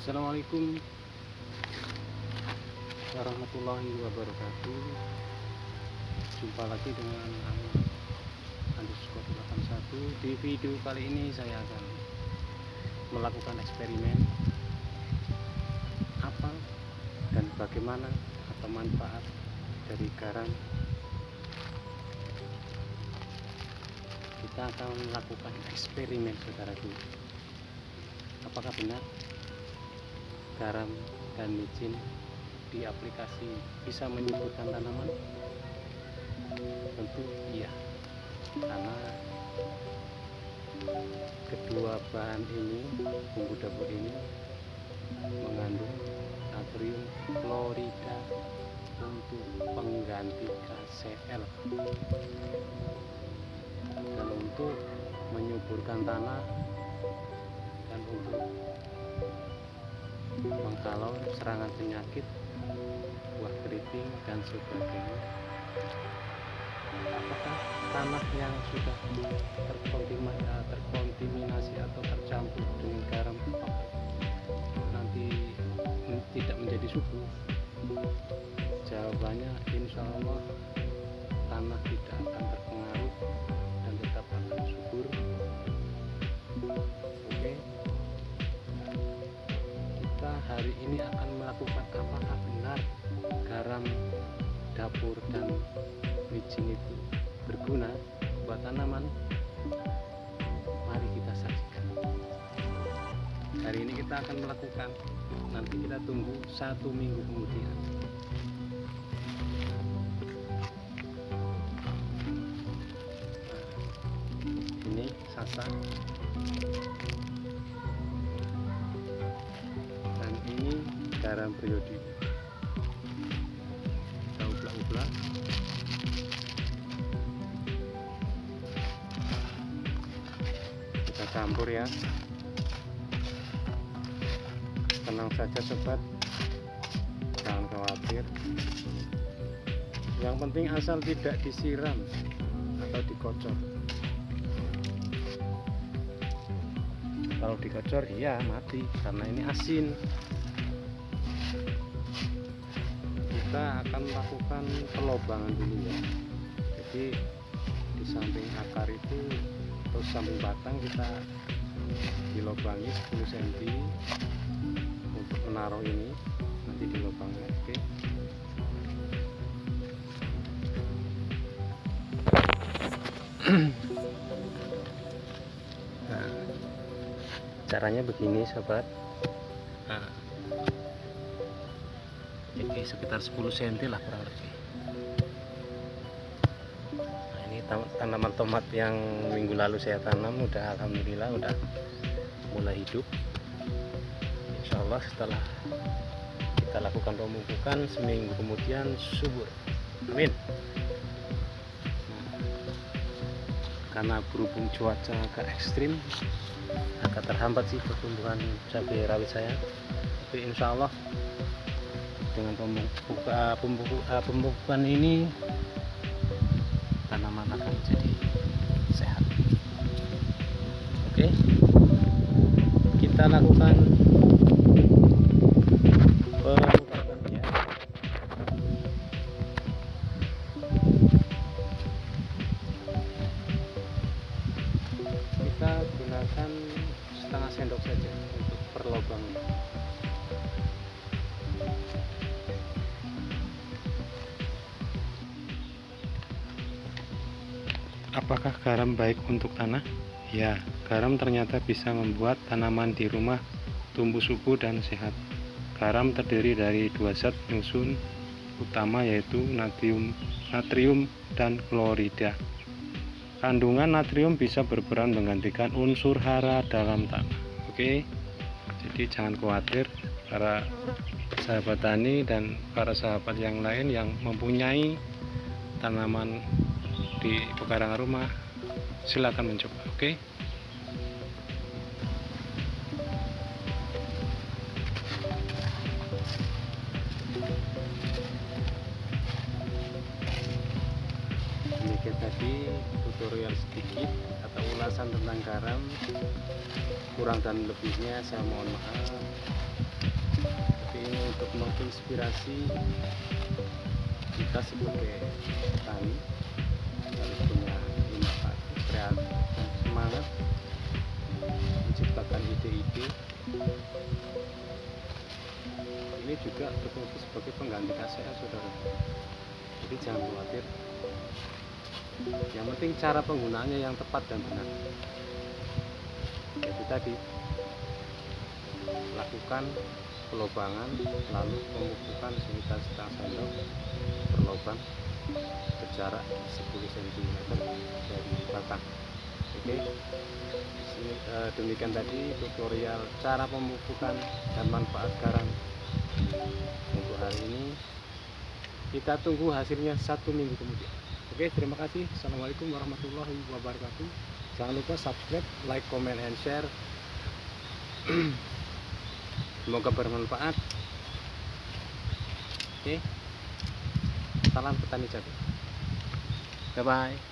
Assalamualaikum warahmatullahi wabarakatuh. Jumpa lagi dengan Ahmad underscore 81 Di video kali ini saya akan melakukan eksperimen Apa dan bagaimana atau manfaat dari garam. Kita akan melakukan eksperimen saudaraku. Apakah benar garam dan micin di aplikasi bisa menyuburkan tanaman? Tentu iya, karena kedua bahan ini, bumbu dapur ini mengandung natrium klorida untuk pengganti KCl dan untuk menyuburkan tanah dan untuk menghalau serangan penyakit buah keriting dan sebagainya. Apakah tanah yang sudah terkontaminasi, terkontaminasi atau tercampur dengan garam nanti tidak menjadi subur jawabannya insya Allah tanah tidak akan terpengaruh ini akan melakukan apakah benar garam dapur dan micin itu berguna buat tanaman. Mari kita saksikan. Hari ini kita akan melakukan nanti kita tunggu satu minggu kemudian. Ini sasa garam periode kita ublak-ublak. Kita campur ya. Tenang saja sobat. Jangan khawatir. Yang penting asal tidak disiram atau dikocor. Kalau dikocor iya mati. Karena ini asin kita akan melakukan pelobangan dulu ya. Jadi di samping akar itu atau samping batang kita dilobangi 10 cm untuk menaruh ini nanti dilobangnya oke. Nah, caranya begini sobat jadi sekitar 10 cm lah kurang lebih. Nah ini tanaman tomat yang minggu lalu saya tanam udah alhamdulillah udah mulai hidup. Insya Allah setelah kita lakukan pemupukan seminggu kemudian subur. Amin. Karena berhubung cuaca agak ekstrim agak terhambat sih pertumbuhan cabai rawit saya. Tapi insya Allah dengan pemupukan, pemupukan, pemupukan ini tanaman akan jadi sehat. Oke. Kita lakukan pemupukannya kita gunakan setengah sendok saja untuk perlobangnya apakah garam baik untuk tanah? Ya garam ternyata bisa membuat tanaman di rumah tumbuh subur dan sehat. Garam terdiri dari dua zat penyusun utama yaitu natrium natrium dan klorida. Kandungan natrium bisa berperan menggantikan unsur hara dalam tanah. Oke jadi jangan khawatir para sahabat tani dan para sahabat yang lain yang mempunyai tanaman di pekarangan rumah silakan mencoba oke? Ini demikian tadi tutorial sedikit atau ulasan tentang garam. Kurang dan lebihnya saya mohon maaf. Tapi ini untuk menginspirasi kita sebagai petani harus punya inovasi kreatif dan semangat menciptakan ide-ide. Ini juga berfungsi sebagai pengganti KCA saudara. Jadi jangan khawatir. Yang penting cara penggunaannya yang tepat dan benar. Itu tadi lakukan pelobangan lalu pemupukan sekitar setengah sendok per lubang berjarak 10 cm dari batang. Oke Sini, eh, demikian tadi tutorial cara pemupukan dan manfaat garam untuk hari ini. Kita tunggu hasilnya satu minggu kemudian. Oke terima kasih. Assalamualaikum warahmatullahi wabarakatuh. Jangan lupa subscribe like comment and share. Semoga bermanfaat. Oke salam petani jagung bye bye